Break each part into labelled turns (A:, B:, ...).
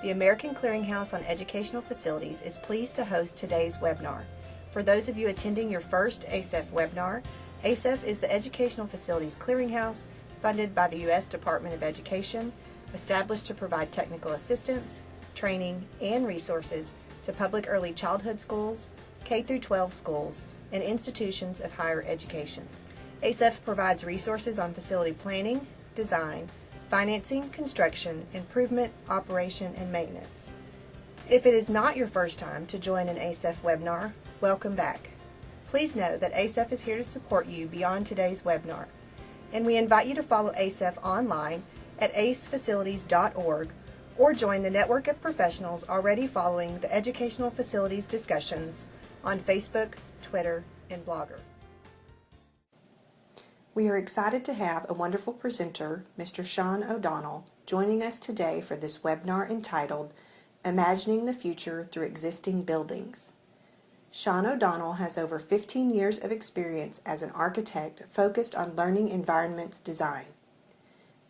A: The American Clearinghouse on Educational Facilities is pleased to host today's webinar. For those of you attending your first ACEF webinar, ACEF is the Educational Facilities Clearinghouse funded by the U.S. Department of Education, established to provide technical assistance, training, and resources to public early childhood schools, K 12 schools, and institutions of higher education. ACEF provides resources on facility planning, design, financing, construction, improvement, operation, and maintenance. If it is not your first time to join an ACEF webinar, welcome back. Please know that ACEF is here to support you beyond today's webinar, and we invite you to follow ACEF online at acefacilities.org or join the network of professionals already following the educational facilities discussions on Facebook, Twitter, and Blogger. We are excited to have a wonderful presenter, Mr. Sean O'Donnell, joining us today for this webinar entitled Imagining the Future Through Existing Buildings. Sean O'Donnell has over 15 years of experience as an architect focused on learning environments design.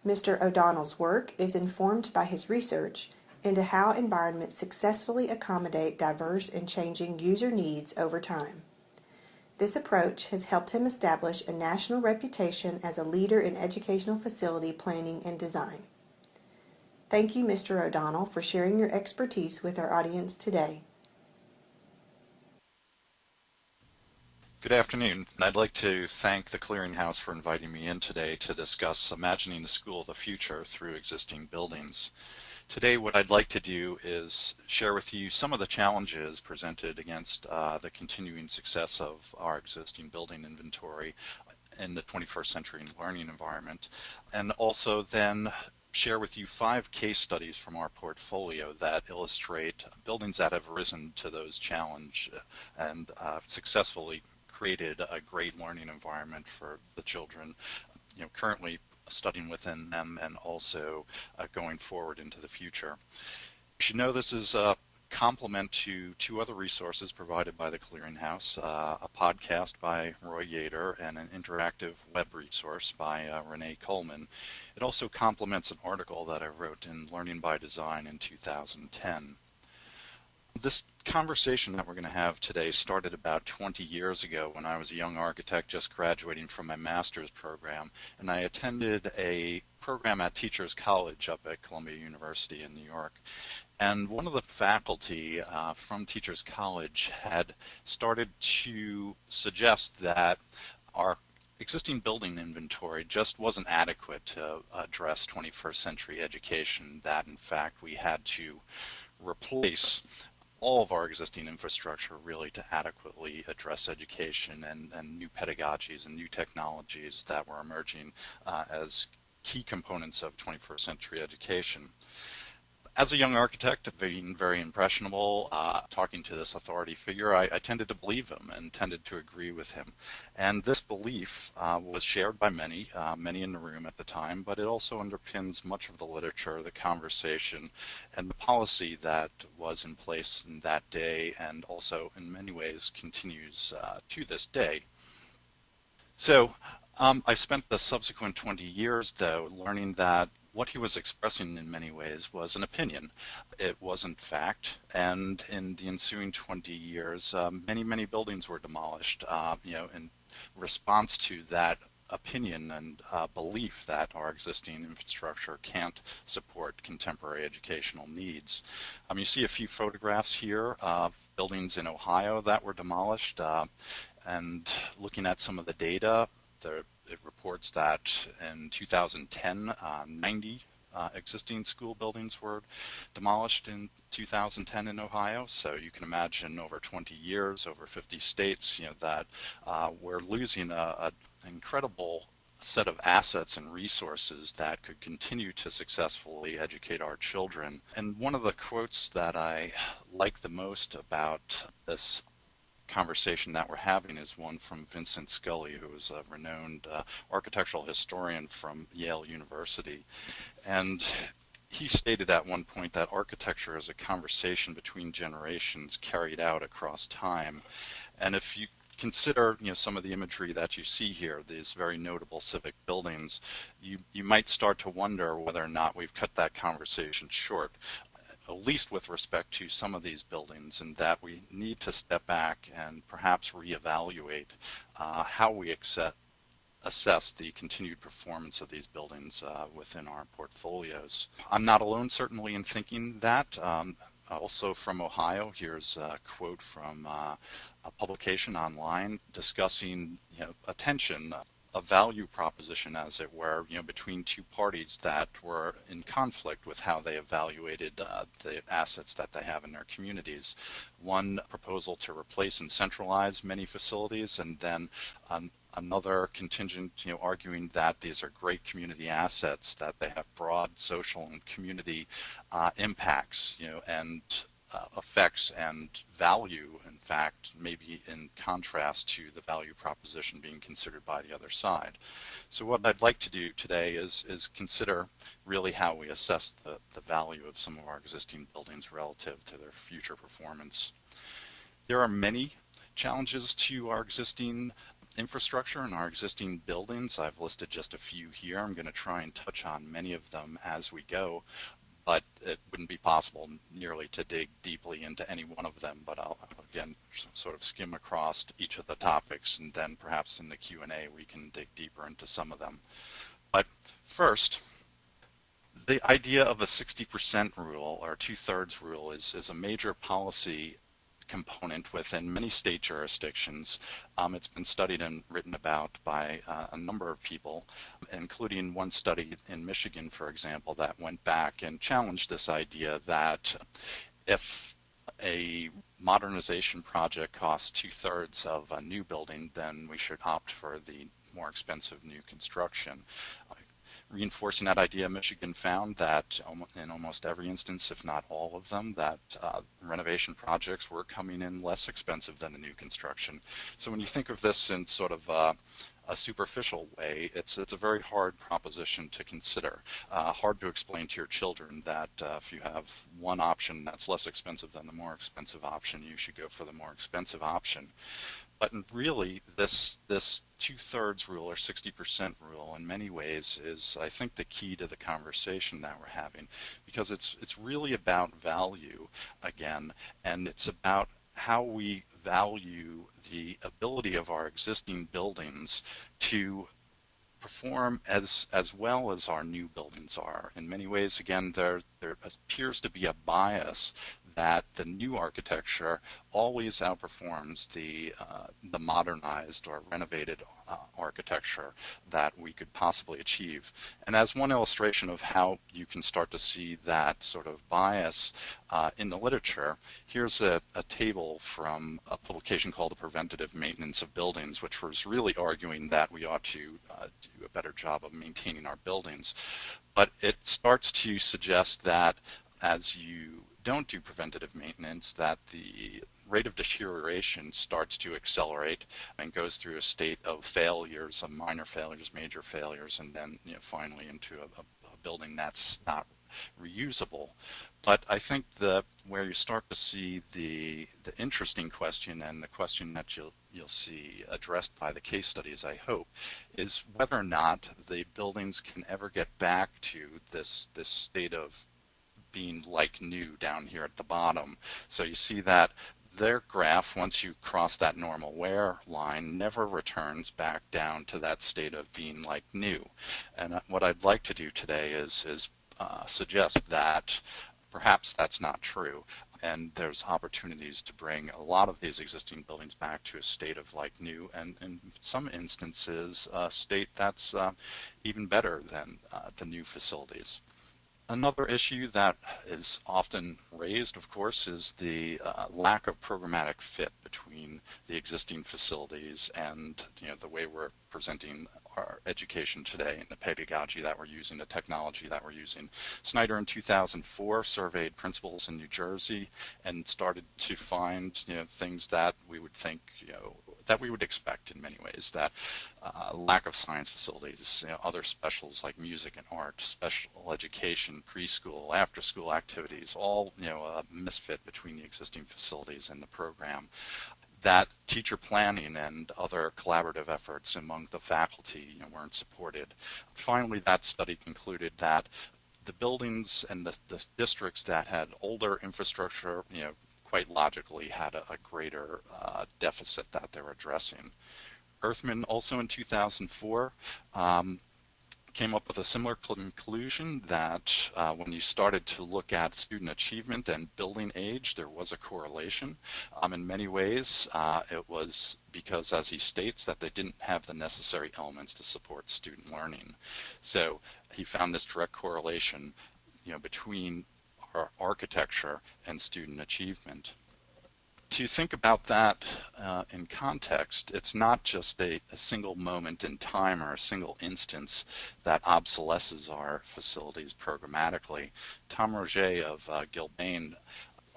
A: Mr. O'Donnell's work is informed by his research into how environments successfully accommodate diverse and changing user needs over time. This approach has helped him establish a national reputation as a leader in educational facility planning and design. Thank you, Mr. O'Donnell, for sharing your expertise with our audience today.
B: Good afternoon. I'd like to thank the Clearinghouse for inviting me in today to discuss imagining the school of the future through existing buildings. Today what I'd like to do is share with you some of the challenges presented against uh, the continuing success of our existing building inventory in the 21st century learning environment and also then share with you five case studies from our portfolio that illustrate buildings that have risen to those challenges and uh, successfully created a great learning environment for the children. You know, currently studying within them and also uh, going forward into the future. You should know this is a complement to two other resources provided by the Clearinghouse, uh, a podcast by Roy Yater and an interactive web resource by uh, Renee Coleman. It also complements an article that I wrote in Learning by Design in 2010. This conversation that we're going to have today started about 20 years ago when I was a young architect just graduating from my master's program and I attended a program at Teachers College up at Columbia University in New York. And one of the faculty uh, from Teachers College had started to suggest that our existing building inventory just wasn't adequate to address 21st century education, that in fact we had to replace all of our existing infrastructure really to adequately address education and, and new pedagogies and new technologies that were emerging uh, as key components of 21st century education as a young architect, being very impressionable, uh, talking to this authority figure, I, I, tended to believe him and tended to agree with him. And this belief uh, was shared by many, uh, many in the room at the time, but it also underpins much of the literature, the conversation, and the policy that was in place in that day and also in many ways continues uh, to this day. So um, I've spent the subsequent 20 years, though, learning that what he was expressing in many ways was an opinion. It wasn't fact, and in the ensuing 20 years, um, many, many buildings were demolished, uh, you know, in response to that opinion and uh, belief that our existing infrastructure can't support contemporary educational needs. Um, you see a few photographs here of buildings in Ohio that were demolished uh, and looking at some of the data, it reports that in 2010, uh, 90 uh, existing school buildings were demolished in 2010 in Ohio. So you can imagine over 20 years, over 50 states, you know, that uh, we're losing an incredible set of assets and resources that could continue to successfully educate our children. And one of the quotes that I like the most about this conversation that we're having is one from Vincent Scully, who is a renowned uh, architectural historian from Yale University. And he stated at one point that architecture is a conversation between generations carried out across time. And if you consider you know some of the imagery that you see here, these very notable civic buildings, you you might start to wonder whether or not we've cut that conversation short at least with respect to some of these buildings, and that we need to step back and perhaps reevaluate uh, how we accept, assess the continued performance of these buildings uh, within our portfolios. I'm not alone, certainly, in thinking that. Um, also from Ohio, here's a quote from uh, a publication online discussing you know, attention a value proposition, as it were, you know, between two parties that were in conflict with how they evaluated uh, the assets that they have in their communities. One proposal to replace and centralize many facilities, and then um, another contingent, you know, arguing that these are great community assets, that they have broad social and community uh, impacts, you know, and uh, effects and value, in fact, maybe in contrast to the value proposition being considered by the other side. So what I'd like to do today is, is consider really how we assess the, the value of some of our existing buildings relative to their future performance. There are many challenges to our existing infrastructure and our existing buildings. I've listed just a few here. I'm going to try and touch on many of them as we go but it wouldn't be possible nearly to dig deeply into any one of them. But I'll again sort of skim across each of the topics, and then perhaps in the Q&A we can dig deeper into some of them. But first, the idea of a 60% rule or two-thirds rule is, is a major policy component within many state jurisdictions. Um, it's been studied and written about by uh, a number of people, including one study in Michigan, for example, that went back and challenged this idea that if a modernization project costs two-thirds of a new building, then we should opt for the more expensive new construction. Reinforcing that idea, Michigan found that in almost every instance, if not all of them, that uh, renovation projects were coming in less expensive than the new construction. So when you think of this in sort of uh, a superficial way, it's it's a very hard proposition to consider. Uh, hard to explain to your children that uh, if you have one option that's less expensive than the more expensive option, you should go for the more expensive option. But really, this this two-thirds rule or 60% rule in many ways is, I think, the key to the conversation that we're having because it's it's really about value again, and it's about how we value the ability of our existing buildings to perform as as well as our new buildings are. In many ways, again, there there appears to be a bias that the new architecture always outperforms the uh, the modernized or renovated uh, architecture that we could possibly achieve. And as one illustration of how you can start to see that sort of bias uh, in the literature, here's a, a, table from a publication called The Preventative Maintenance of Buildings, which was really arguing that we ought to uh, do a better job of maintaining our buildings. But it starts to suggest that as you don't do preventative maintenance that the rate of deterioration starts to accelerate and goes through a state of failures, of minor failures, major failures, and then you know, finally into a, a building that's not reusable. But I think the where you start to see the the interesting question and the question that you'll you'll see addressed by the case studies, I hope, is whether or not the buildings can ever get back to this this state of being like new down here at the bottom. So you see that their graph, once you cross that normal wear line, never returns back down to that state of being like new. And uh, what I'd like to do today is, is uh, suggest that perhaps that's not true. And there's opportunities to bring a lot of these existing buildings back to a state of like new, and in some instances, a state that's uh, even better than uh, the new facilities. Another issue that is often raised, of course, is the uh, lack of programmatic fit between the existing facilities and you know, the way we're presenting our education today and the pedagogy that we're using, the technology that we're using. Snyder in 2004 surveyed principals in New Jersey and started to find you know, things that we would think you know, that we would expect in many ways. That uh, lack of science facilities, you know, other specials like music and art, special education, preschool, after-school activities, all you know a misfit between the existing facilities and the program that teacher planning and other collaborative efforts among the faculty you know, weren't supported. Finally, that study concluded that the buildings and the, the districts that had older infrastructure, you know, quite logically had a, a greater uh, deficit that they're addressing. Earthman also in 2004 um, came up with a similar conclusion that uh, when you started to look at student achievement and building age, there was a correlation. Um, in many ways, uh, it was because, as he states, that they didn't have the necessary elements to support student learning. So he found this direct correlation you know, between architecture and student achievement to think about that uh, in context, it's not just a, a, single moment in time or a single instance that obsolesces our facilities programmatically. Tom Roget of uh, Gilbane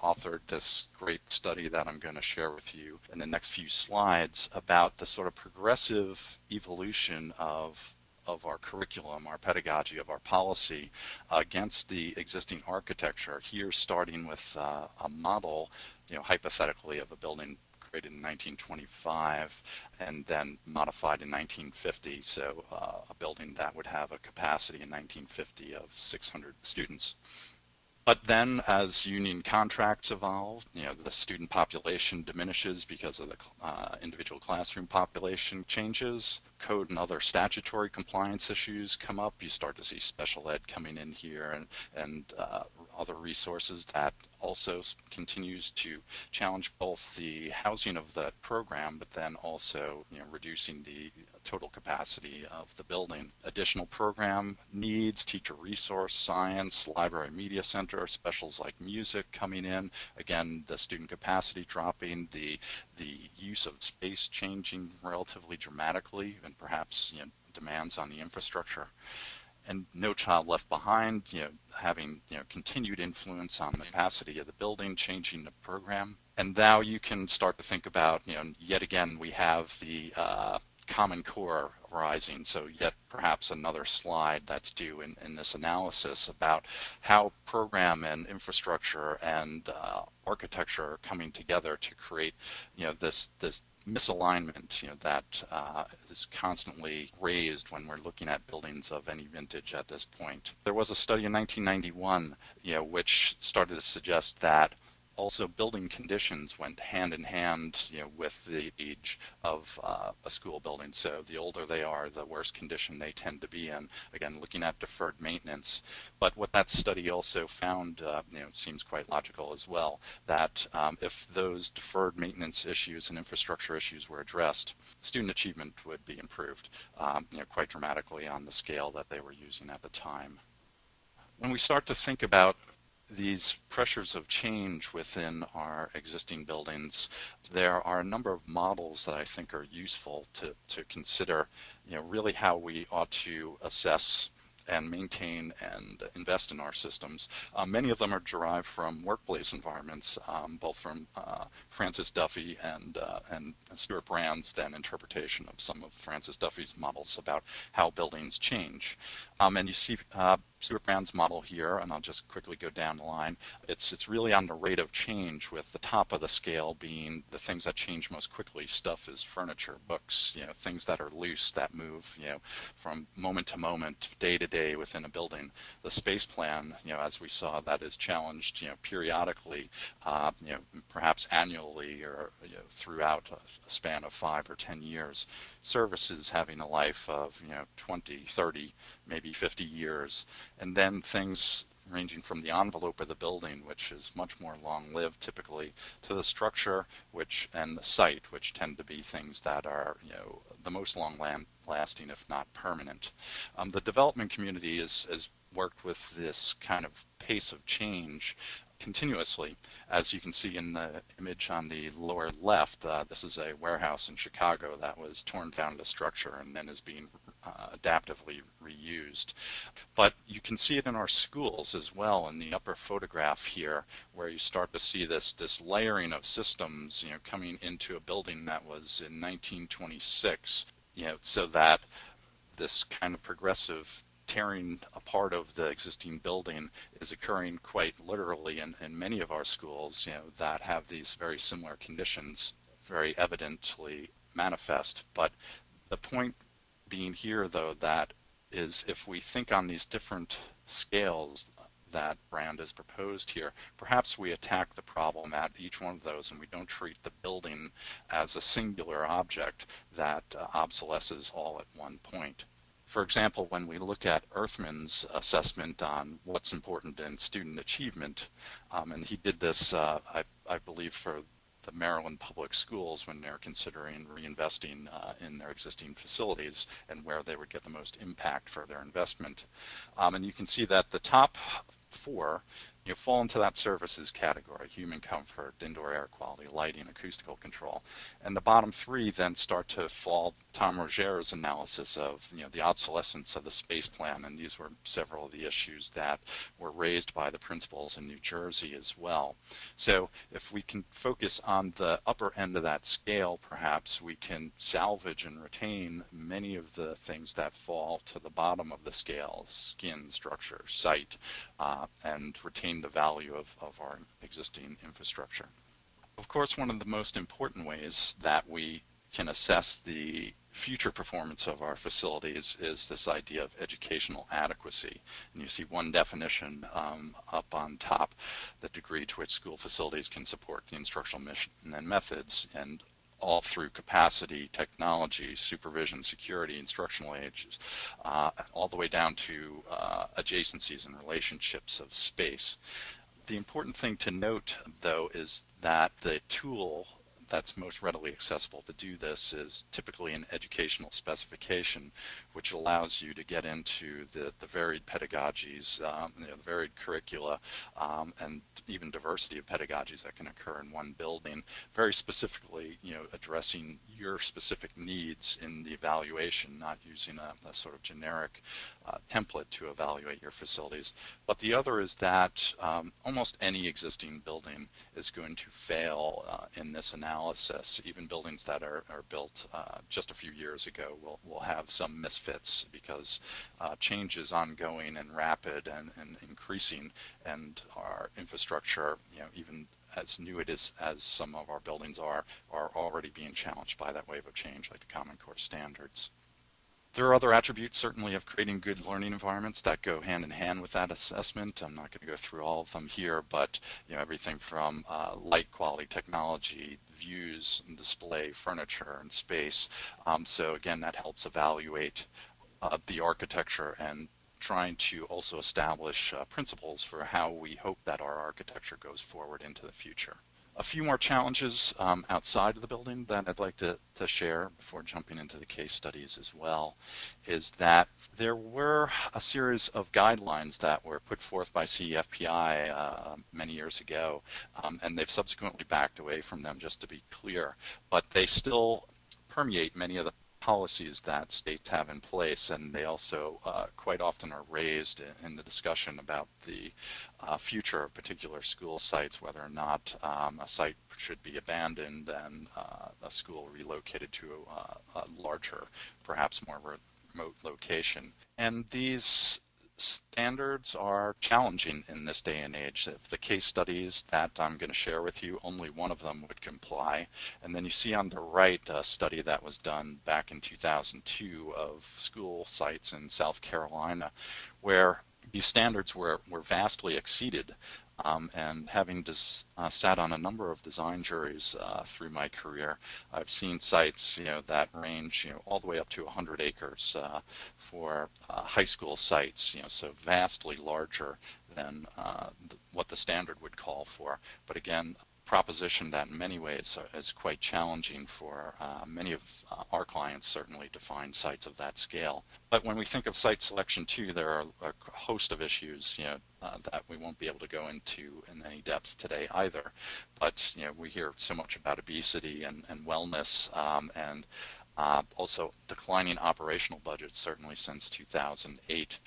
B: authored this great study that I'm going to share with you in the next few slides about the sort of progressive evolution of of our curriculum, our pedagogy, of our policy against the existing architecture. Here, starting with uh, a model, you know, hypothetically of a building created in 1925 and then modified in 1950. So uh, a building that would have a capacity in 1950 of 600 students. But then as union contracts evolve, you know, the student population diminishes because of the uh, individual classroom population changes. Code and other statutory compliance issues come up. You start to see special ed coming in here and, and uh, other resources that also continues to challenge both the housing of that program, but then also you know, reducing the total capacity of the building. Additional program needs, teacher resource, science, library media center, specials like music coming in. Again, the student capacity dropping, the the use of space changing relatively dramatically, and perhaps you know, demands on the infrastructure and No Child Left Behind, you know, having you know continued influence on the capacity of the building, changing the program, and now you can start to think about you know yet again we have the uh, Common Core rising. So yet perhaps another slide that's due in, in this analysis about how program and infrastructure and uh, architecture are coming together to create you know this this misalignment you know, that uh, is constantly raised when we're looking at buildings of any vintage at this point. There was a study in 1991 you know, which started to suggest that also building conditions went hand in hand you know, with the age of uh, a school building. So the older they are, the worse condition they tend to be in. Again, looking at deferred maintenance. But what that study also found, uh, you know, seems quite logical as well, that um, if those deferred maintenance issues and infrastructure issues were addressed, student achievement would be improved, um, you know, quite dramatically on the scale that they were using at the time. When we start to think about these pressures of change within our existing buildings, there are a number of models that I think are useful to, to consider, you know, really how we ought to assess and maintain and invest in our systems. Uh, many of them are derived from workplace environments, um, both from uh, Francis Duffy and, uh, and Stewart Brand's then interpretation of some of Francis Duffy's models about how buildings change. Um, and you see Stewart model here, and I'll just quickly go down the line. It's, it's really on the rate of change with the top of the scale being the things that change most quickly. Stuff is furniture, books, you know, things that are loose that move, you know, from moment to moment, day to day within a building. The space plan, you know, as we saw, that is challenged, you know, periodically, uh, you know, perhaps annually or you know, throughout a, a span of five or 10 years. Services having a life of, you know, 20, 30, maybe 50 years and then things ranging from the envelope of the building, which is much more long-lived typically, to the structure, which and the site, which tend to be things that are you know the most long-lasting, if not permanent. Um, the development community has worked with this kind of pace of change continuously. As you can see in the image on the lower left, uh, this is a warehouse in Chicago that was torn down to structure and then is being uh, adaptively reused. But you can see it in our schools as well in the upper photograph here, where you start to see this, this layering of systems you know, coming into a building that was in 1926, you know, so that this kind of progressive tearing apart of the existing building is occurring quite literally in, in many of our schools you know, that have these very similar conditions very evidently manifest. But the point being here, though, that is if we think on these different scales that Brand has proposed here, perhaps we attack the problem at each one of those and we don't treat the building as a singular object that uh, obsolesces all at one point. For example, when we look at Earthman's assessment on what's important in student achievement, um, and he did this, uh, I, I believe, for the Maryland public schools when they're considering reinvesting uh, in their existing facilities and where they would get the most impact for their investment. Um, and you can see that the top four you fall into that services category, human comfort, indoor air quality, lighting, acoustical control. And the bottom three then start to fall Tom Roger's analysis of you know, the obsolescence of the space plan, and these were several of the issues that were raised by the principals in New Jersey as well. So if we can focus on the upper end of that scale, perhaps we can salvage and retain many of the things that fall to the bottom of the scale, skin, structure, site, uh, and retain the value of, of our existing infrastructure. Of course, one of the most important ways that we can assess the future performance of our facilities is this idea of educational adequacy. And you see one definition um, up on top, the degree to which school facilities can support the instructional mission and methods. And all through capacity, technology, supervision, security, instructional ages, uh, all the way down to uh, adjacencies and relationships of space. The important thing to note, though, is that the tool that's most readily accessible to do this is typically an educational specification, which allows you to get into the, the varied pedagogies, um, you know, the varied curricula, um, and even diversity of pedagogies that can occur in one building, very specifically, you know, addressing your specific needs in the evaluation, not using a, a sort of generic uh, template to evaluate your facilities. But the other is that um, almost any existing building is going to fail uh, in this analysis analysis, even buildings that are, are built uh, just a few years ago will, will have some misfits because uh, change is ongoing and rapid and, and increasing and our infrastructure, you know, even as new it is as some of our buildings are, are already being challenged by that wave of change like the Common Core standards. There are other attributes certainly of creating good learning environments that go hand in hand with that assessment. I'm not going to go through all of them here, but you know everything from uh, light quality, technology, views and display, furniture and space. Um, so again, that helps evaluate uh, the architecture and trying to also establish uh, principles for how we hope that our architecture goes forward into the future a few more challenges um, outside of the building that I'd like to, to share before jumping into the case studies as well is that there were a series of guidelines that were put forth by CEFPI uh, many years ago, um, and they've subsequently backed away from them, just to be clear, but they still permeate many of the policies that states have in place, and they also uh, quite often are raised in the discussion about the uh, future of particular school sites, whether or not um, a site should be abandoned and uh, a school relocated to a, a larger, perhaps more remote location. And these standards are challenging in this day and age. If the case studies that I'm going to share with you, only one of them would comply. And then you see on the right a study that was done back in 2002 of school sites in South Carolina where these standards were, were vastly exceeded um, and having des- uh, sat on a number of design juries uh, through my career, I've seen sites you know that range you know all the way up to 100 acres uh, for uh, high school sites. You know, so vastly larger than uh, th- what the standard would call for. But again, proposition that in many ways is quite challenging for uh, many of uh, our clients certainly to find sites of that scale. But when we think of site selection too, there are a host of issues you know, uh, that we won't be able to go into in any depth today either. But you know, we hear so much about obesity and, and wellness um, and uh, also declining operational budgets certainly since 2008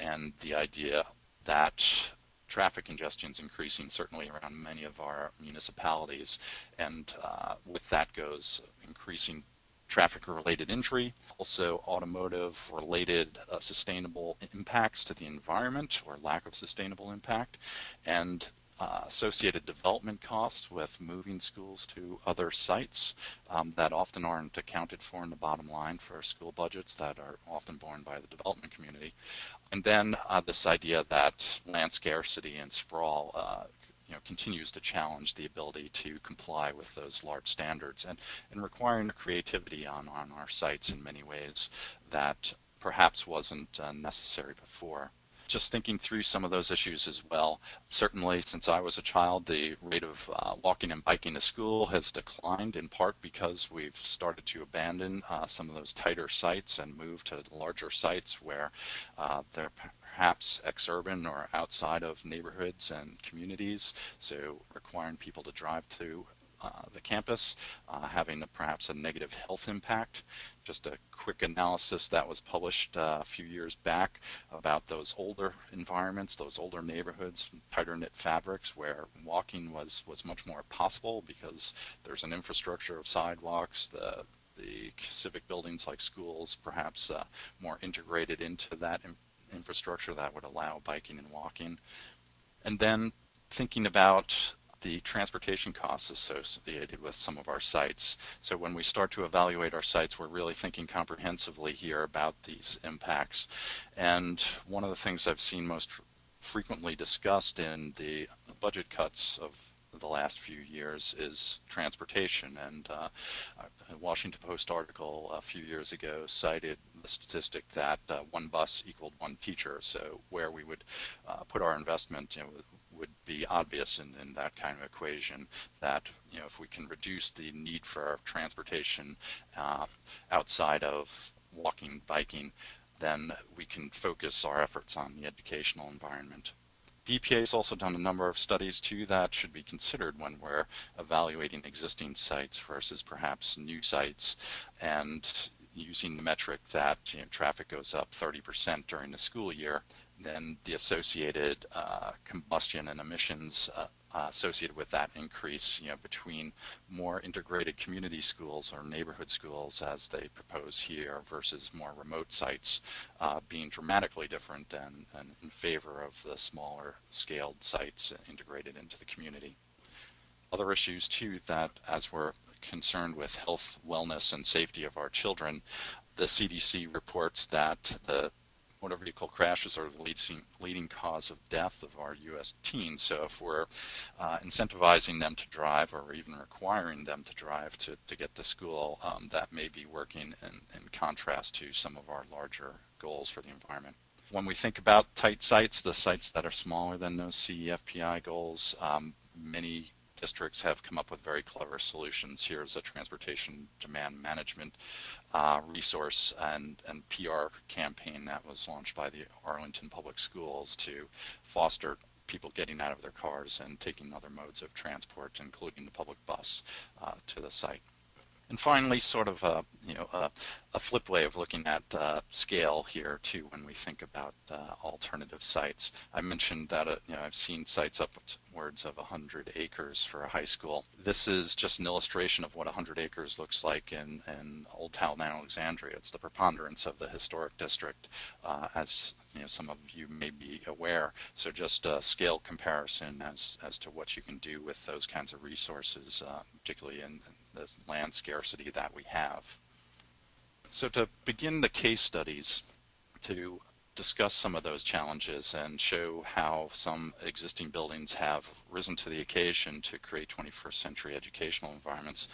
B: and the idea that traffic congestion is increasing, certainly around many of our municipalities. And uh, with that goes increasing traffic-related injury, also automotive-related uh, sustainable impacts to the environment or lack of sustainable impact, and uh, associated development costs with moving schools to other sites um, that often aren't accounted for in the bottom line for school budgets that are often borne by the development community. And then uh, this idea that land scarcity and sprawl uh, you know, continues to challenge the ability to comply with those large standards and, and requiring creativity on, on our sites in many ways that perhaps wasn't uh, necessary before just thinking through some of those issues as well. Certainly, since I was a child, the rate of uh, walking and biking to school has declined in part because we've started to abandon uh, some of those tighter sites and move to larger sites where uh, they're perhaps exurban or outside of neighborhoods and communities, so requiring people to drive to the campus, uh, having a, perhaps a negative health impact. Just a quick analysis that was published uh, a few years back about those older environments, those older neighborhoods, tighter knit fabrics where walking was, was much more possible because there's an infrastructure of sidewalks, the the civic buildings like schools perhaps uh, more integrated into that in infrastructure that would allow biking and walking. And then thinking about the transportation costs associated with some of our sites. So when we start to evaluate our sites, we're really thinking comprehensively here about these impacts. And one of the things I've seen most frequently discussed in the budget cuts of the last few years is transportation. And uh, a Washington Post article a few years ago cited the statistic that uh, one bus equaled one teacher. So where we would uh, put our investment you know, would be obvious in, in that kind of equation that you know if we can reduce the need for transportation uh, outside of walking, biking, then we can focus our efforts on the educational environment. EPA has also done a number of studies too that should be considered when we're evaluating existing sites versus perhaps new sites and using the metric that you know, traffic goes up 30% during the school year then the associated uh, combustion and emissions uh, uh, associated with that increase, you know, between more integrated community schools or neighborhood schools as they propose here versus more remote sites uh, being dramatically different and, and in favor of the smaller scaled sites integrated into the community. Other issues too that as we're concerned with health, wellness, and safety of our children, the CDC reports that the motor vehicle crashes are the leading, leading cause of death of our U.S. teens. So if we're uh, incentivizing them to drive or even requiring them to drive to, to get to school, um, that may be working in, in contrast to some of our larger goals for the environment. When we think about tight sites, the sites that are smaller than those CEFPI goals, um, many districts have come up with very clever solutions. Here's a transportation demand management uh, resource and, and PR campaign that was launched by the Arlington Public Schools to foster people getting out of their cars and taking other modes of transport, including the public bus, uh, to the site. And finally, sort of a, you know, a, a flip way of looking at uh, scale here too when we think about uh, alternative sites. I mentioned that uh, you know, I've seen sites upwards of 100 acres for a high school. This is just an illustration of what 100 acres looks like in, in Old Town Alexandria. It's the preponderance of the historic district uh, as you know, some of you may be aware. So just a scale comparison as, as to what you can do with those kinds of resources, uh, particularly in, the land scarcity that we have. So to begin the case studies, to discuss some of those challenges and show how some existing buildings have risen to the occasion to create 21st century educational environments.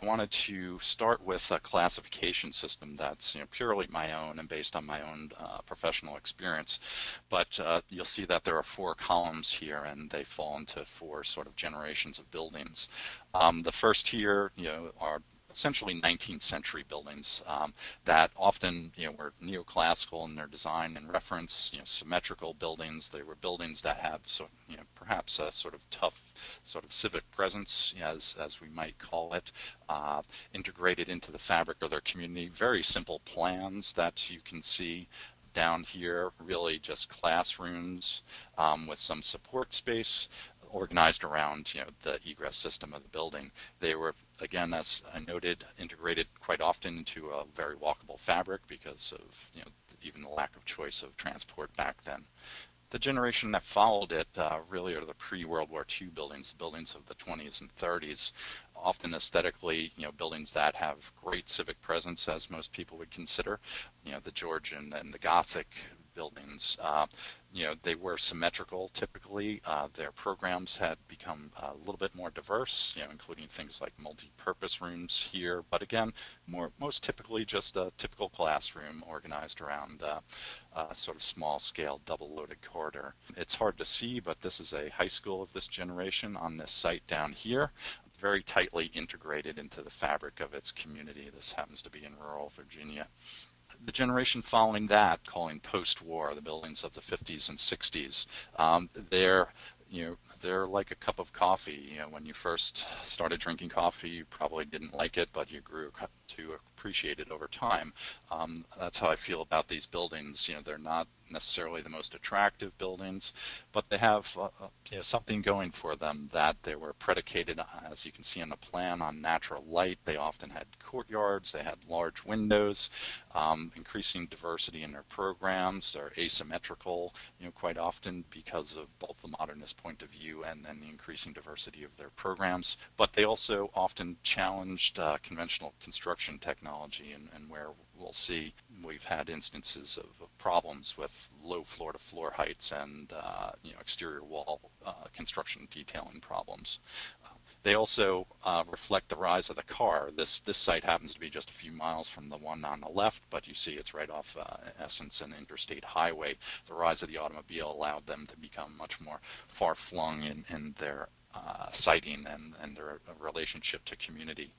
B: I wanted to start with a classification system that's you know, purely my own and based on my own uh, professional experience. But uh, you'll see that there are four columns here and they fall into four sort of generations of buildings. Um, the first here you know, are essentially 19th century buildings um, that often you know were neoclassical in their design and reference you know symmetrical buildings. They were buildings that have so you know perhaps a sort of tough sort of civic presence as as we might call it uh, integrated into the fabric of their community. Very simple plans that you can see down here really just classrooms um, with some support space organized around you know the egress system of the building. They were again, as I noted, integrated quite often into a very walkable fabric because of you know even the lack of choice of transport back then. The generation that followed it uh, really are the pre-World War II buildings, buildings of the 20s and 30s, often aesthetically, you know, buildings that have great civic presence, as most people would consider. You know, the Georgian and the Gothic buildings. Uh, you know, they were symmetrical typically. Uh, their programs had become a little bit more diverse, you know, including things like multi-purpose rooms here. But again, more most typically just a typical classroom organized around uh, a sort of small-scale double-loaded corridor. It's hard to see, but this is a high school of this generation on this site down here very tightly integrated into the fabric of its community. This happens to be in rural Virginia the generation following that, calling post-war, the buildings of the 50s and 60s, um, they're you know they're like a cup of coffee. You know, when you first started drinking coffee, you probably didn't like it, but you grew to appreciate it over time. Um, that's how I feel about these buildings. You know, they're not necessarily the most attractive buildings, but they have uh, uh, you know, something going for them that they were predicated, as you can see on the plan, on natural light. They often had courtyards, they had large windows, um, increasing diversity in their programs. They're asymmetrical, you know, quite often because of both the modernist point of view and then the increasing diversity of their programs. But they also often challenged uh, conventional construction technology and, and where we'll see we've had instances of, of problems with low floor-to-floor heights and uh, you know exterior wall uh, construction detailing problems. Um, they also uh, reflect the rise of the car. This this site happens to be just a few miles from the one on the left, but you see it's right off uh, Essence and Interstate Highway. The rise of the automobile allowed them to become much more far-flung in, in their uh, siting and, and their relationship to community.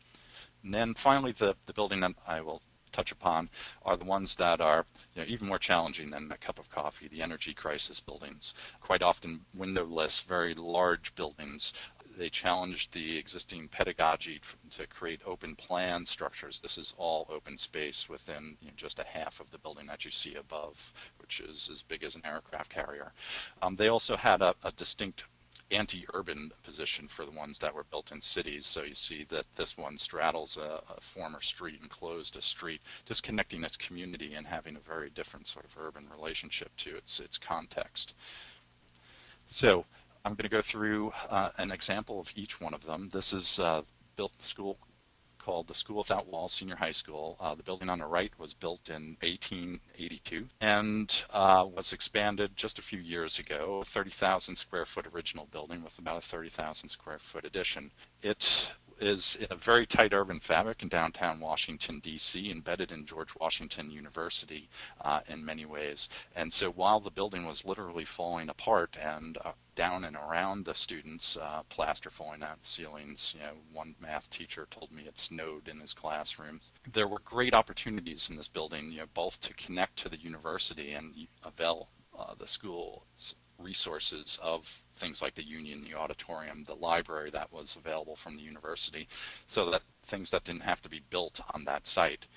B: And then finally, the, the building that I will touch upon are the ones that are you know, even more challenging than a cup of coffee, the energy crisis buildings. Quite often windowless, very large buildings. They challenged the existing pedagogy to create open plan structures. This is all open space within you know, just a half of the building that you see above, which is as big as an aircraft carrier. Um, they also had a, a distinct anti-urban position for the ones that were built in cities. So you see that this one straddles a, a, former street and closed a street, disconnecting its community and having a very different sort of urban relationship to its its context. So I'm going to go through uh, an example of each one of them. This is uh, built school called the School Without Walls Senior High School. Uh, the building on the right was built in 1882 and uh, was expanded just a few years ago. A 30,000 square foot original building with about a 30,000 square foot addition. It is in a very tight urban fabric in downtown Washington, D.C., embedded in George Washington University uh, in many ways. And so while the building was literally falling apart and uh, down and around the students, uh, plaster falling out of the ceilings. You know, one math teacher told me it snowed in his classroom. There were great opportunities in this building, you know, both to connect to the university and avail uh, the school's resources of things like the union, the auditorium, the library that was available from the university, so that things that didn't have to be built on that site.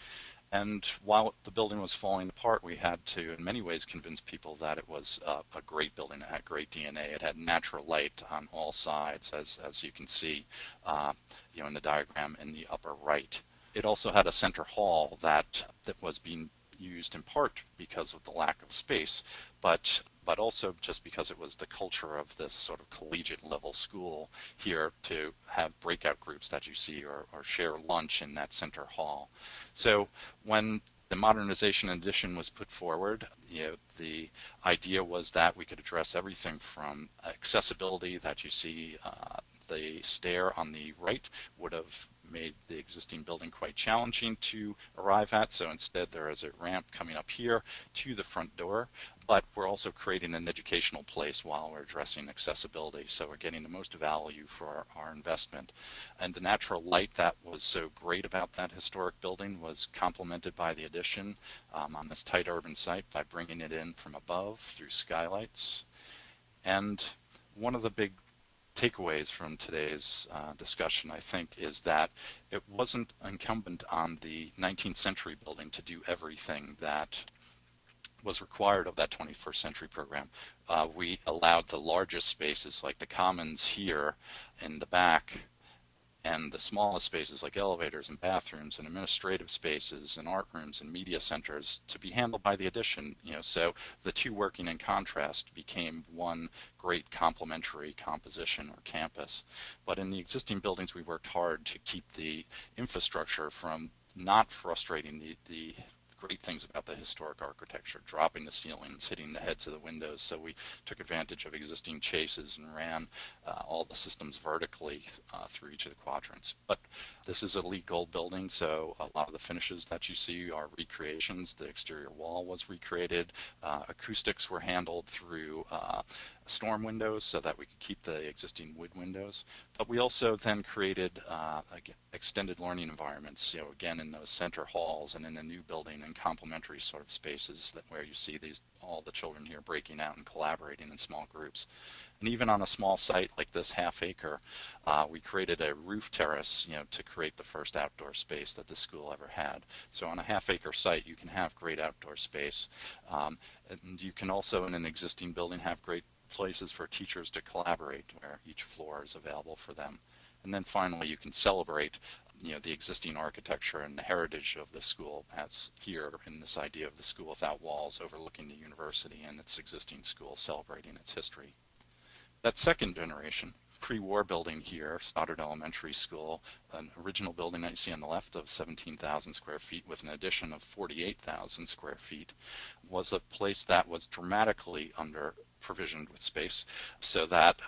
B: And while the building was falling apart, we had to, in many ways, convince people that it was uh, a great building. It had great DNA. It had natural light on all sides, as, as you can see uh, you know, in the diagram in the upper right. It also had a center hall that, that was being used in part because of the lack of space, but but also just because it was the culture of this sort of collegiate level school here to have breakout groups that you see or, or share lunch in that center hall. So when the modernization addition was put forward. You know, the idea was that we could address everything from accessibility that you see uh, the stair on the right would have made the existing building quite challenging to arrive at. So instead there is a ramp coming up here to the front door, but we're also creating an educational place while we're addressing accessibility. So we're getting the most value for our, our investment. And the natural light that was so great about that historic building was complemented by the addition um, on this tight urban site by bringing it in from above through skylights. And one of the big takeaways from today's uh, discussion, I think, is that it wasn't incumbent on the 19th century building to do everything that was required of that 21st century program. Uh, we allowed the largest spaces like the commons here in the back and the smallest spaces like elevators and bathrooms and administrative spaces and art rooms and media centers to be handled by the addition. You know, so the two working in contrast became one great complementary composition or campus. But in the existing buildings, we worked hard to keep the infrastructure from not frustrating the, the great things about the historic architecture, dropping the ceilings, hitting the heads of the windows. So we took advantage of existing chases and ran uh, all the systems vertically uh, through each of the quadrants. But this is a LEED Gold building, so a lot of the finishes that you see are recreations. The exterior wall was recreated. Uh, acoustics were handled through uh, storm windows so that we could keep the existing wood windows. But we also then created uh, extended learning environments, you know, again in those center halls and in the new building and complementary sort of spaces that where you see these all the children here breaking out and collaborating in small groups. And even on a small site like this half acre, uh, we created a roof terrace, you know, to create the first outdoor space that the school ever had. So on a half acre site, you can have great outdoor space. Um, and you can also in an existing building have great places for teachers to collaborate where each floor is available for them. And then finally, you can celebrate you know, the existing architecture and the heritage of the school as here in this idea of the school without walls overlooking the university and its existing school celebrating its history. That second generation pre-war building here, Stoddert Elementary School, an original building that you see on the left of 17,000 square feet with an addition of 48,000 square feet, was a place that was dramatically under provisioned with space so that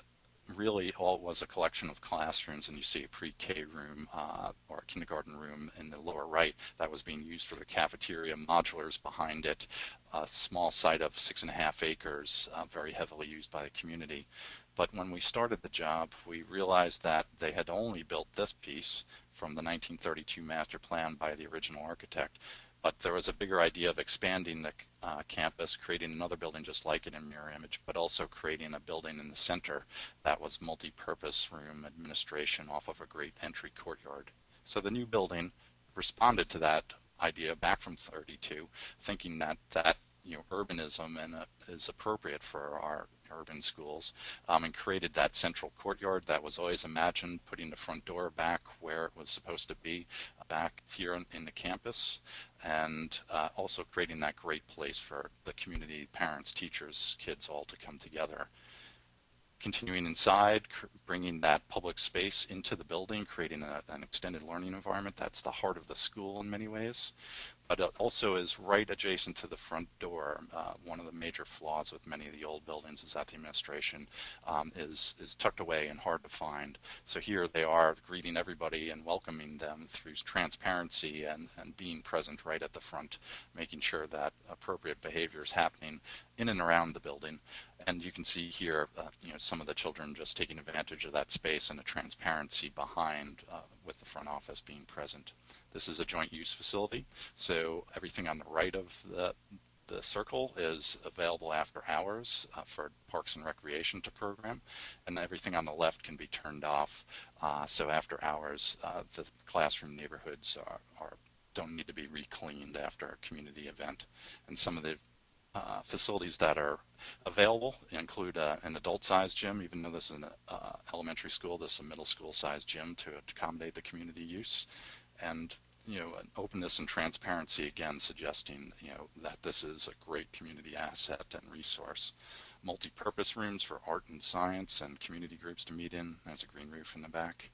B: really all was a collection of classrooms and you see a pre-K room uh, or a kindergarten room in the lower right that was being used for the cafeteria, modulars behind it, a small site of six and a half acres, uh, very heavily used by the community. But when we started the job, we realized that they had only built this piece from the 1932 master plan by the original architect. But there was a bigger idea of expanding the uh, campus, creating another building just like it in mirror image, but also creating a building in the center that was multi-purpose room administration off of a great entry courtyard. So the new building responded to that idea back from 32, thinking that that you know urbanism and uh, is appropriate for our urban schools um, and created that central courtyard that was always imagined putting the front door back where it was supposed to be uh, back here in, in, the campus and uh, also creating that great place for the community parents teachers kids all to come together continuing inside, bringing that public space into the building, creating a, an extended learning environment. That's the heart of the school in many ways but it also is right adjacent to the front door. Uh, one of the major flaws with many of the old buildings is that the administration um, is, is tucked away and hard to find. So here they are greeting everybody and welcoming them through transparency and, and being present right at the front, making sure that appropriate behavior is happening in and around the building. And you can see here, uh, you know, some of the children just taking advantage of that space and the transparency behind uh, with the front office being present. This is a joint use facility, so everything on the right of the the circle is available after hours uh, for Parks and Recreation to program, and everything on the left can be turned off. Uh, so after hours, uh, the classroom neighborhoods are, are, don't need to be recleaned after a community event. And some of the uh, facilities that are available include uh, an adult-sized gym, even though this is an uh, elementary school, this is a middle school-sized gym to accommodate the community use and you know, an openness and transparency again suggesting, you know, that this is a great community asset and resource. Multi-purpose rooms for art and science and community groups to meet in. There's a green roof in the back.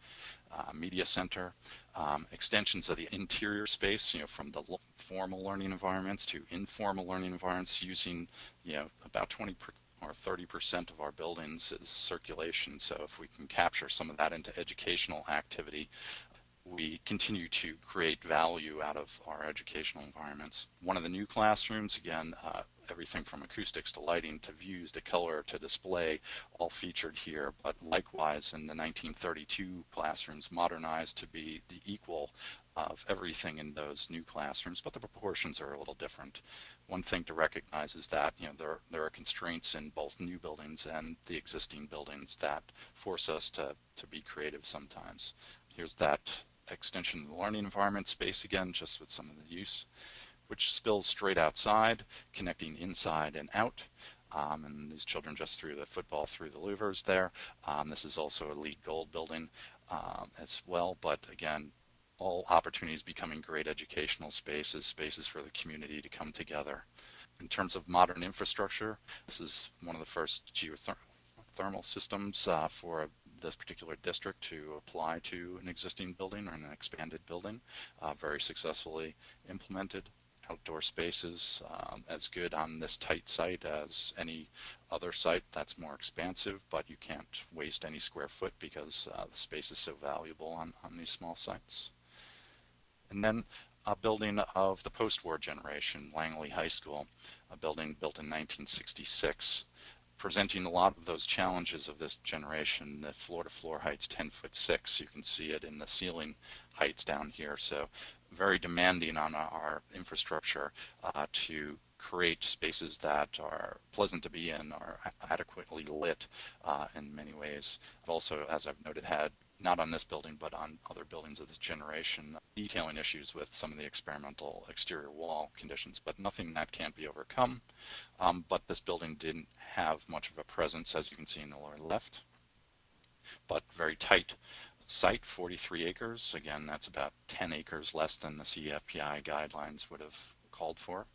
B: Uh, media center. Um, extensions of the interior space, you know, from the formal learning environments to informal learning environments using, you know, about 20 or 30% of our buildings is circulation. So if we can capture some of that into educational activity, we continue to create value out of our educational environments. One of the new classrooms, again, uh, everything from acoustics to lighting to views to color to display, all featured here. But likewise, in the 1932 classrooms, modernized to be the equal of everything in those new classrooms, but the proportions are a little different. One thing to recognize is that you know there there are constraints in both new buildings and the existing buildings that force us to to be creative sometimes. Here's that extension of the learning environment space again, just with some of the use, which spills straight outside, connecting inside and out. Um, and these children just threw the football through the louvers there. Um, this is also a LEED Gold building. um, as well. But again, all opportunities becoming great educational spaces, spaces for the community to come together. In terms of modern infrastructure, this is one of the first geothermal systems uh, for this particular district to apply to an existing building or an expanded building, uh, very successfully implemented. Outdoor spaces um, as good on this tight site as any other site that's more expansive, but you can't waste any square foot because uh, the space is so valuable on, on these small sites. And then a building of the post-war generation, Langley High School, a building built in 1966 presenting a lot of those challenges of this generation. The floor-to-floor height's 10 foot 6. You can see it in the ceiling heights down here. So very demanding on our infrastructure uh, to create spaces that are pleasant to be in, are adequately lit uh, in many ways. I've also, as I've noted, had not on this building, but on other buildings of this generation, detailing issues with some of the experimental exterior wall conditions, but nothing that can't be overcome. Um, but this building didn't have much of a presence, as you can see in the lower left, but very tight site, 43 acres. Again, that's about 10 acres less than the CEFPI guidelines would have called for.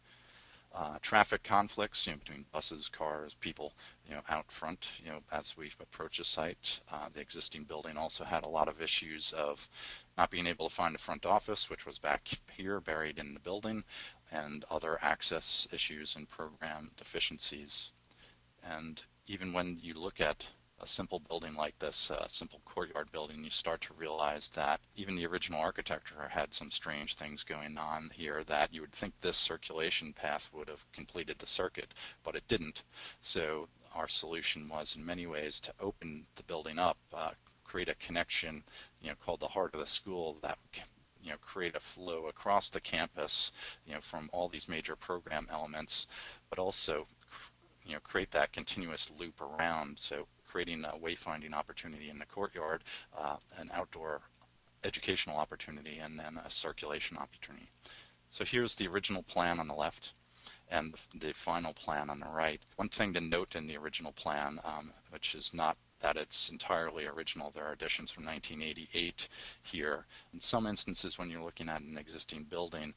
B: Uh, traffic conflicts you know, between buses, cars, people, you know, out front, you know, as we approach a site. Uh, the existing building also had a lot of issues of not being able to find a front office, which was back here, buried in the building, and other access issues and program deficiencies. And even when you look at a simple building like this, a simple courtyard building, you start to realize that even the original architecture had some strange things going on here that you would think this circulation path would have completed the circuit, but it didn't. So our solution was in many ways to open the building up, uh, create a connection, you know, called the heart of the school that you know, create a flow across the campus, you know, from all these major program elements, but also, you know, create that continuous loop around. So creating a wayfinding opportunity in the courtyard, uh, an outdoor educational opportunity, and then a circulation opportunity. So here's the original plan on the left and the final plan on the right. One thing to note in the original plan, um, which is not that it's entirely original. There are additions from 1988 here. In some instances, when you're looking at an existing building,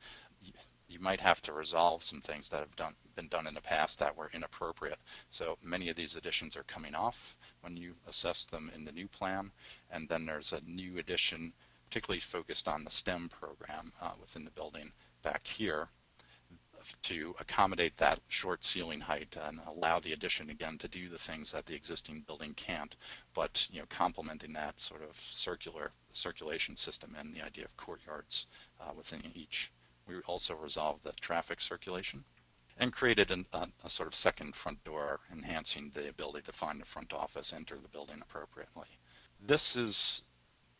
B: you might have to resolve some things that have done, been done in the past that were inappropriate. So many of these additions are coming off when you assess them in the new plan. And then there's a new addition, particularly focused on the STEM program uh, within the building back here to accommodate that short ceiling height and allow the addition again to do the things that the existing building can't, but you know complementing that sort of circular circulation system and the idea of courtyards uh, within each. We also resolved the traffic circulation and created an, a, a, sort of second front door, enhancing the ability to find the front office, enter the building appropriately. This is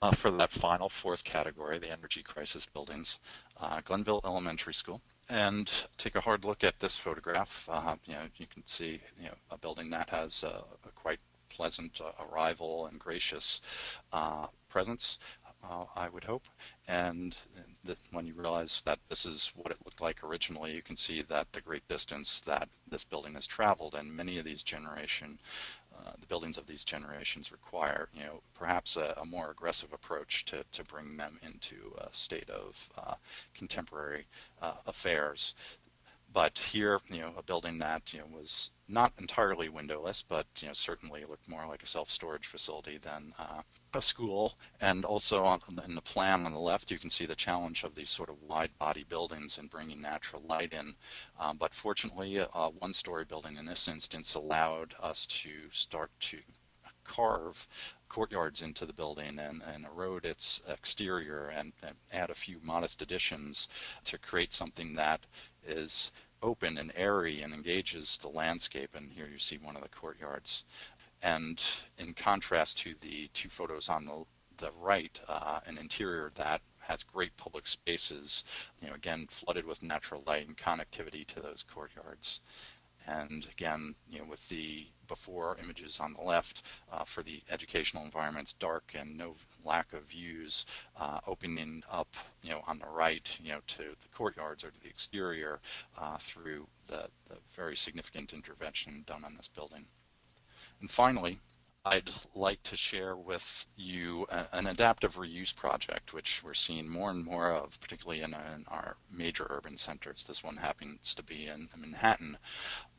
B: uh, for that final fourth category, the energy crisis buildings, uh, Glenville Elementary School. And take a hard look at this photograph. Uh, you know, you can see you know a building that has a, a quite pleasant uh, arrival and gracious uh, presence uh, I would hope. And that when you realize that this is what it looked like originally, you can see that the great distance that this building has traveled and many of these generation, uh, the buildings of these generations require, you know, perhaps a, a, more aggressive approach to, to bring them into a state of uh, contemporary uh, affairs but here, you know, a building that you know was not entirely windowless, but you know certainly looked more like a self-storage facility than uh, a school. And also on, in the plan on the left, you can see the challenge of these sort of wide-body buildings and bringing natural light in. Um, but fortunately, a one-story building in this instance allowed us to start to carve courtyards into the building and, and erode its exterior and, and, add a few modest additions to create something that is open and airy and engages the landscape. And here you see one of the courtyards. And in contrast to the two photos on the, the right, uh, an interior that has great public spaces, you know, again, flooded with natural light and connectivity to those courtyards. And again, you know, with the before images on the left uh, for the educational environments, dark and no lack of views, uh, opening up, you know, on the right, you know, to the courtyards or to the exterior uh, through the, the very significant intervention done on this building. And finally, I'd like to share with you an adaptive reuse project, which we're seeing more and more of, particularly in, in our major urban centers. This one happens to be in Manhattan.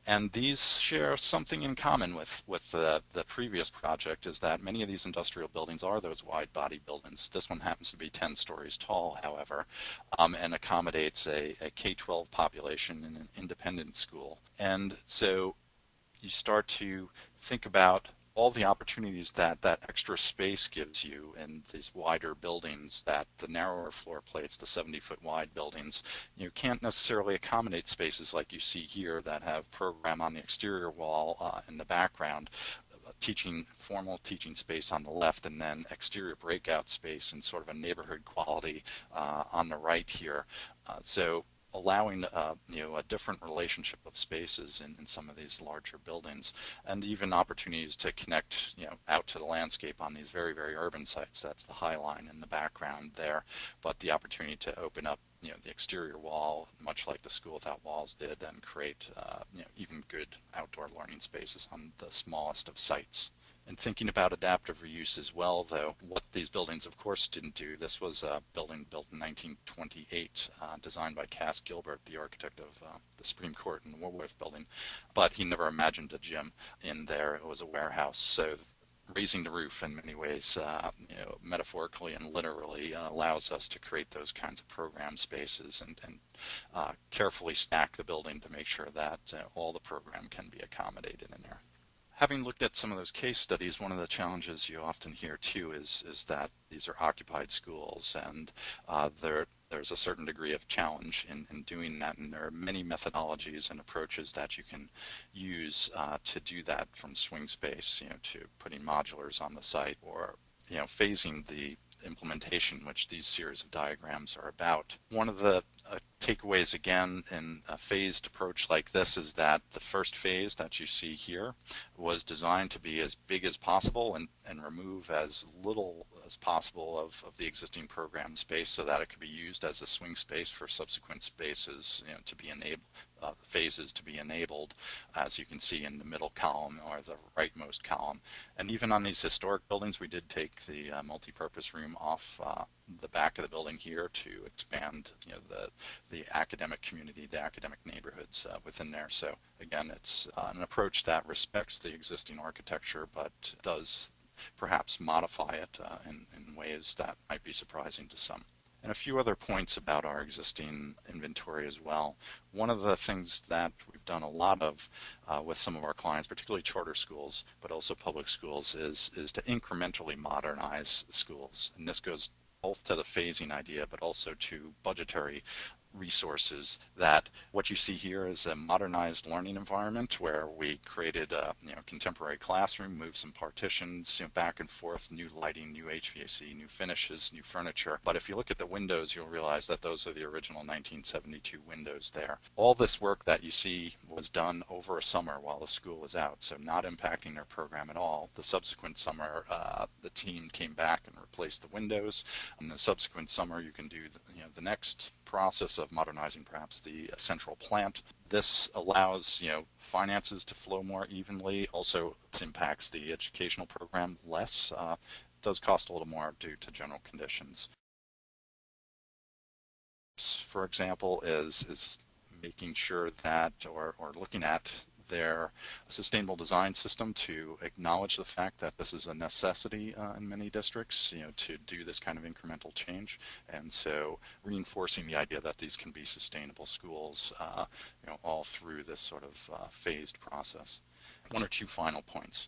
B: And these share something in common with, with the, the previous project is that many of these industrial buildings are those wide body buildings. This one happens to be 10 stories tall, however, um, and accommodates a a K-12 population in an independent school. And so you start to think about all the opportunities that that extra space gives you in these wider buildings that the narrower floor plates the 70 foot wide buildings you can't necessarily accommodate spaces like you see here that have program on the exterior wall uh, in the background uh, teaching formal teaching space on the left and then exterior breakout space and sort of a neighborhood quality uh, on the right here. Uh, so allowing uh, you know a different relationship of spaces in, in some of these larger buildings and even opportunities to connect you know out to the landscape on these very very urban sites. That's the high line in the background there. But the opportunity to open up you know the exterior wall much like the school without walls did and create uh, you know even good outdoor learning spaces on the smallest of sites and thinking about adaptive reuse as well, though, what these buildings, of course, didn't do. This was a building built in 1928, uh, designed by Cass Gilbert, the architect of uh, the Supreme Court and the Woolworth building. But he never imagined a gym in there. It was a warehouse. So raising the roof in many ways, uh, you know, metaphorically and literally, uh, allows us to create those kinds of program spaces and, and uh, carefully stack the building to make sure that uh, all the program can be accommodated in there having looked at some of those case studies, one of the challenges you often hear too is is that these are occupied schools, and uh, there there's a certain degree of challenge in, in doing that, and there are many methodologies and approaches that you can use uh, to do that, from swing space, you know, to putting modulars on the site, or you know, phasing the implementation, which these series of diagrams are about. One of the uh, takeaways again in a phased approach like this is that the first phase that you see here was designed to be as big as possible and, and remove as little as possible of, of the existing program space so that it could be used as a swing space for subsequent spaces you know, to be enabled, uh, phases to be enabled, as you can see in the middle column or the rightmost column. And even on these historic buildings, we did take the uh, multi-purpose room off uh, the back of the building here to expand you know, the the academic community, the academic neighborhoods uh, within there. So again, it's uh, an approach that respects the existing architecture, but does perhaps modify it uh, in, in ways that might be surprising to some. And a few other points about our existing inventory as well. One of the things that we've done a lot of uh, with some of our clients, particularly charter schools, but also public schools, is, is to incrementally modernize schools. And this goes both to the phasing idea, but also to budgetary resources that what you see here is a modernized learning environment where we created a you know, contemporary classroom, moved some partitions you know, back and forth, new lighting, new HVAC, new finishes, new furniture. But if you look at the windows, you'll realize that those are the original 1972 windows there. All this work that you see was done over a summer while the school was out, so not impacting their program at all. The subsequent summer, uh, the team came back and replaced the windows. And the subsequent summer, you can do the, you know, the next process of modernizing perhaps the central plant. This allows you know finances to flow more evenly. Also impacts the educational program less. Uh, does cost a little more due to general conditions. For example, is is making sure that or, or looking at their sustainable design system to acknowledge the fact that this is a necessity uh, in many districts, you know, to do this kind of incremental change. And so reinforcing the idea that these can be sustainable schools, uh, you know, all through this sort of uh, phased process. One or two final points.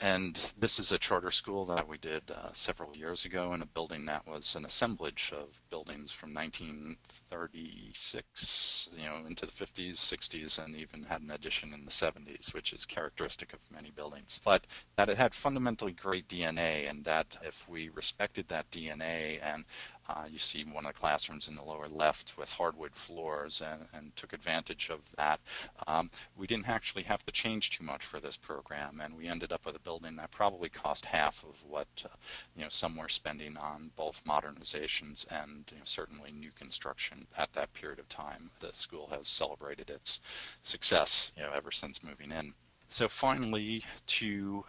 B: And this is a charter school that we did uh, several years ago in a building that was an assemblage of buildings from 1936, you know, into the 50s, 60s, and even had an addition in the 70s, which is characteristic of many buildings. But that it had fundamentally great DNA, and that if we respected that DNA and uh, you see one of the classrooms in the lower left with hardwood floors and, and took advantage of that. Um, we didn't actually have to change too much for this program, and we ended up with a building that probably cost half of what uh, you know some were spending on both modernizations and you know, certainly new construction at that period of time. The school has celebrated its success you know, ever since moving in. So finally, to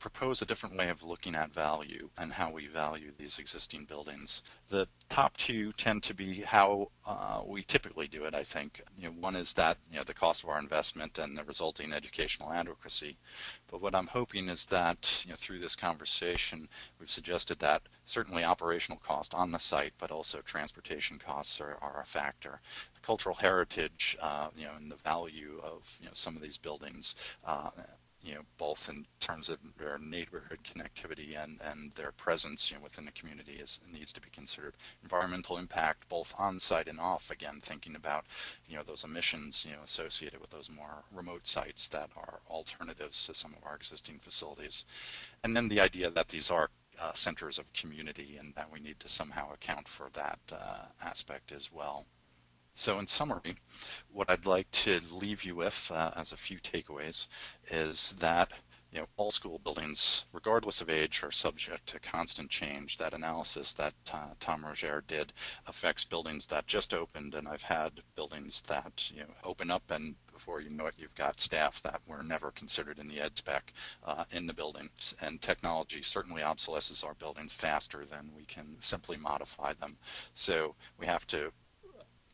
B: propose a different way of looking at value and how we value these existing buildings. The top two tend to be how uh, we typically do it, I think. You know, one is that you know, the cost of our investment and the resulting educational adequacy. But what I'm hoping is that you know, through this conversation, we've suggested that certainly operational cost on the site, but also transportation costs are, are a factor. The cultural heritage, uh, you know, and the value of you know, some of these buildings uh, you know, both in terms of their neighborhood connectivity and, and their presence, you know, within the community is needs to be considered. Environmental impact, both on site and off, again, thinking about, you know, those emissions, you know, associated with those more remote sites that are alternatives to some of our existing facilities. And then the idea that these are uh, centers of community and that we need to somehow account for that uh, aspect as well. So in summary, what I'd like to leave you with uh, as a few takeaways is that you know, all school buildings, regardless of age, are subject to constant change. That analysis that uh, Tom Roger did affects buildings that just opened, and I've had buildings that you know open up, and before you know it, you've got staff that were never considered in the ed spec uh, in the building. And technology certainly obsolesces our buildings faster than we can simply modify them. So we have to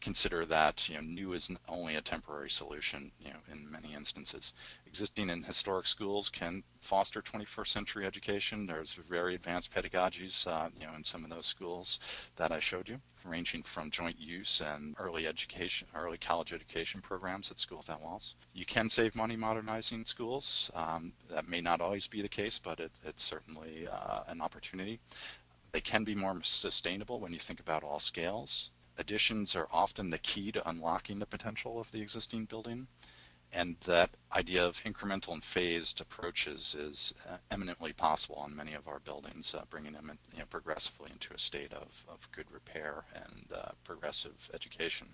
B: consider that you know new is only a temporary solution you know in many instances. Existing and historic schools can foster 21st century education. There's very advanced pedagogies uh, you know in some of those schools that I showed you ranging from joint use and early education early college education programs at School Without Walls. You can save money modernizing schools. Um, that may not always be the case but it, it's certainly uh, an opportunity. They can be more sustainable when you think about all scales additions are often the key to unlocking the potential of the existing building. And that idea of incremental and phased approaches is uh, eminently possible on many of our buildings, uh, bringing them in, you know, progressively into a state of, of good repair and uh, progressive education.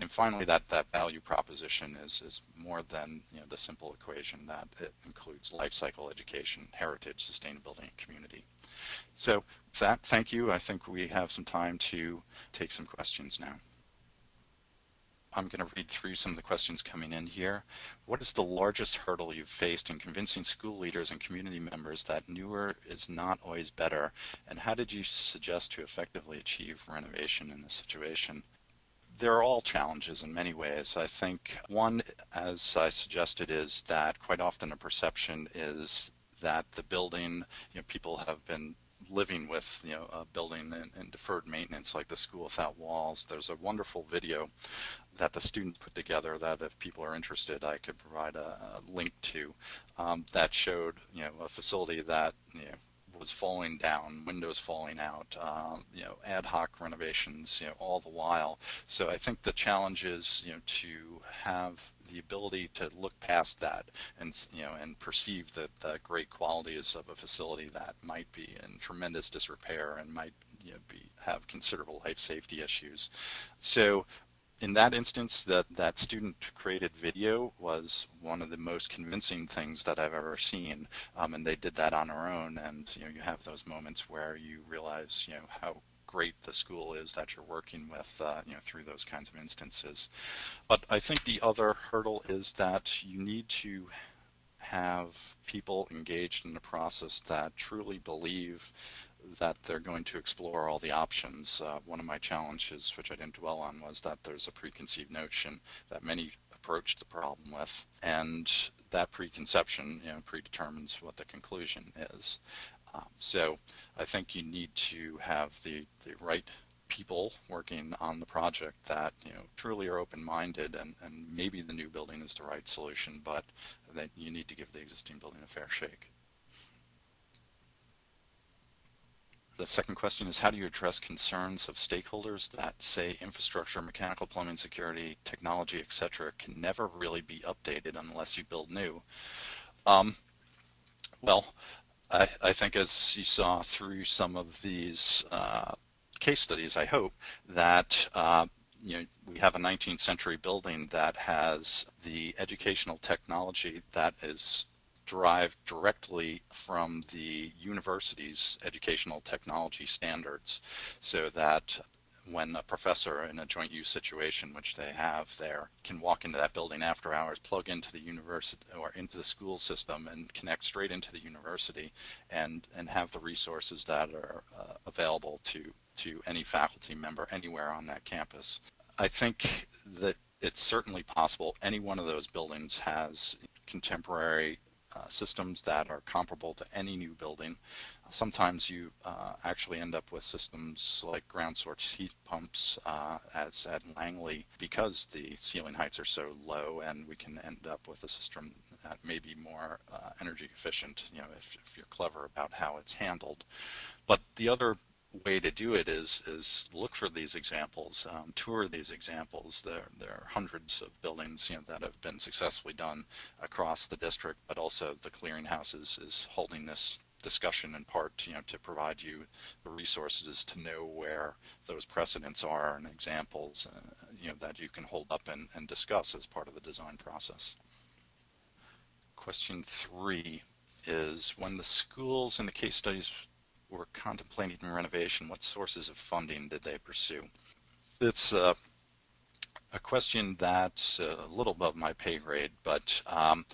B: And finally, that, that value proposition is, is more than you know, the simple equation that it includes life cycle education, heritage, sustainability, and community. So with that, thank you. I think we have some time to take some questions now. I'm going to read through some of the questions coming in here. What is the largest hurdle you've faced in convincing school leaders and community members that newer is not always better? And how did you suggest to effectively achieve renovation in this situation? They're all challenges in many ways. I think one, as I suggested, is that quite often a perception is that the building, you know, people have been living with you know a building in, in, deferred maintenance like the school without walls there's a wonderful video that the student put together that if people are interested I could provide a, a link to um, that showed you know a facility that you know was falling down, windows falling out, um, you know, ad hoc renovations, you know, all the while. So I think the challenge is, you know, to have the ability to look past that and, you know, and perceive the, the great qualities of a facility that might be in tremendous disrepair and might you know, be have considerable life safety issues. So in that instance, that, that student created video was one of the most convincing things that I've ever seen. Um, and they did that on their own. And, you know, you have those moments where you realize, you know, how great the school is that you're working with, uh, you know, through those kinds of instances. But I think the other hurdle is that you need to have people engaged in the process that truly believe that they're going to explore all the options. Uh, one of my challenges, which I didn't dwell on, was that there's a preconceived notion that many approach the problem with, and that preconception you know, predetermines what the conclusion is. Um, so I think you need to have the, the right people working on the project that you know truly are open-minded and, and maybe the new building is the right solution, but that you need to give the existing building a fair shake. The second question is how do you address concerns of stakeholders that say infrastructure, mechanical plumbing, security, technology, etc. can never really be updated unless you build new? Um, well, I, I, think as you saw through some of these uh, case studies, I hope, that uh, you know, we have a 19th century building that has the educational technology that is derived directly from the university's educational technology standards so that when a professor in a joint use situation, which they have there, can walk into that building after hours, plug into the university or into the school system and connect straight into the university and, and have the resources that are uh, available to, to any faculty member anywhere on that campus. I think that it's certainly possible any one of those buildings has contemporary uh, systems that are comparable to any new building. Sometimes you uh, actually end up with systems like ground source heat pumps uh, as at Langley because the ceiling heights are so low and we can end up with a system that may be more uh, energy efficient you know if, if you're clever about how it's handled. But the other way to do it is is look for these examples, um, tour these examples. There there are hundreds of buildings you know that have been successfully done across the district, but also the clearinghouse is, is holding this discussion in part you know to provide you the resources to know where those precedents are and examples uh, you know that you can hold up and, and discuss as part of the design process. Question three is when the schools in the case studies were contemplating renovation, what sources of funding did they pursue? It's uh, a question that's a little above my pay grade, but um,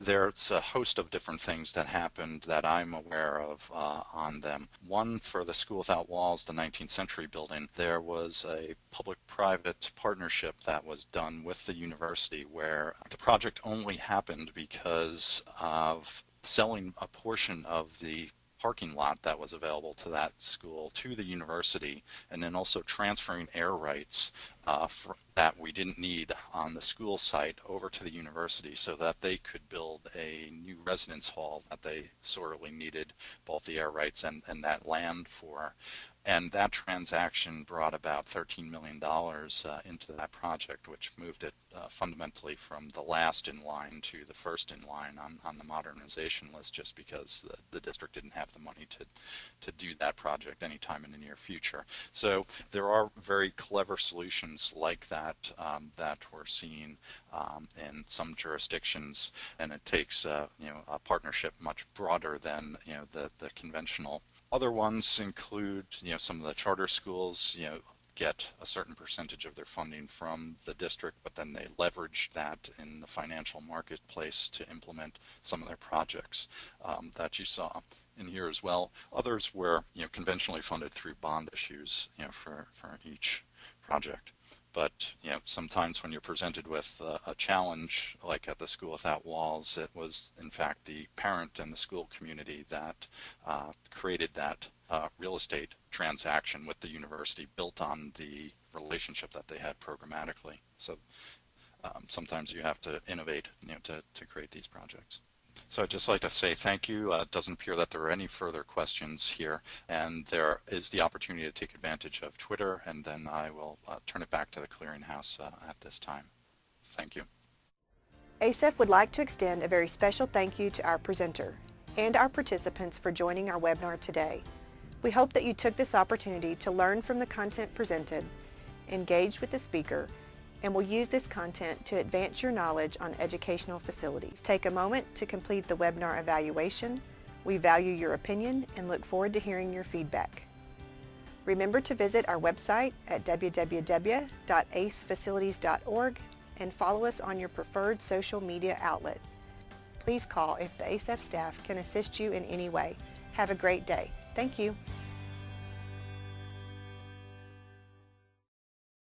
B: there's a host of different things that happened that I'm aware of uh, on them. One for the School Without Walls, the 19th century building, there was a public-private partnership that was done with the university where the project only happened because of selling a portion of the parking lot that was available to that school to the university and then also transferring air rights uh, that we didn't need on the school site over to the university so that they could build a new residence hall that they sorely needed both the air rights and, and that land for. And that transaction brought about $13 million uh, into that project, which moved it uh, fundamentally from the last in line to the first in line on, on the modernization list, just because the, the district didn't have the money to, to do that project anytime in the near future. So there are very clever solutions like that um, that we're seeing um, in some jurisdictions, and it takes uh, you know a partnership much broader than you know the the conventional other ones include, you know, some of the charter schools, you know, get a certain percentage of their funding from the district, but then they leverage that in the financial marketplace to implement some of their projects um, that you saw in here as well. Others were, you know, conventionally funded through bond issues, you know, for, for each project. But you know, sometimes when you're presented with uh, a challenge, like at the School Without Walls, it was in fact the parent and the school community that uh, created that uh, real estate transaction with the university built on the relationship that they had programmatically. So um, sometimes you have to innovate you know, to, to create these projects. So I'd just like to say thank you. Uh, it doesn't appear that there are any further questions here, and there is the opportunity to take advantage of Twitter, and then I will uh, turn it back to the clearinghouse uh, at this time. Thank you.
A: ACEF would like to extend a very special thank you to our presenter and our participants for joining our webinar today. We hope that you took this opportunity to learn from the content presented, engage with the speaker, and will use this content to advance your knowledge on educational facilities. Take a moment to complete the webinar evaluation. We value your opinion and look forward to hearing your feedback. Remember to visit our website at www.acefacilities.org and follow us on your preferred social media outlet. Please call if the ACEF staff can assist you in any way. Have a great day. Thank you.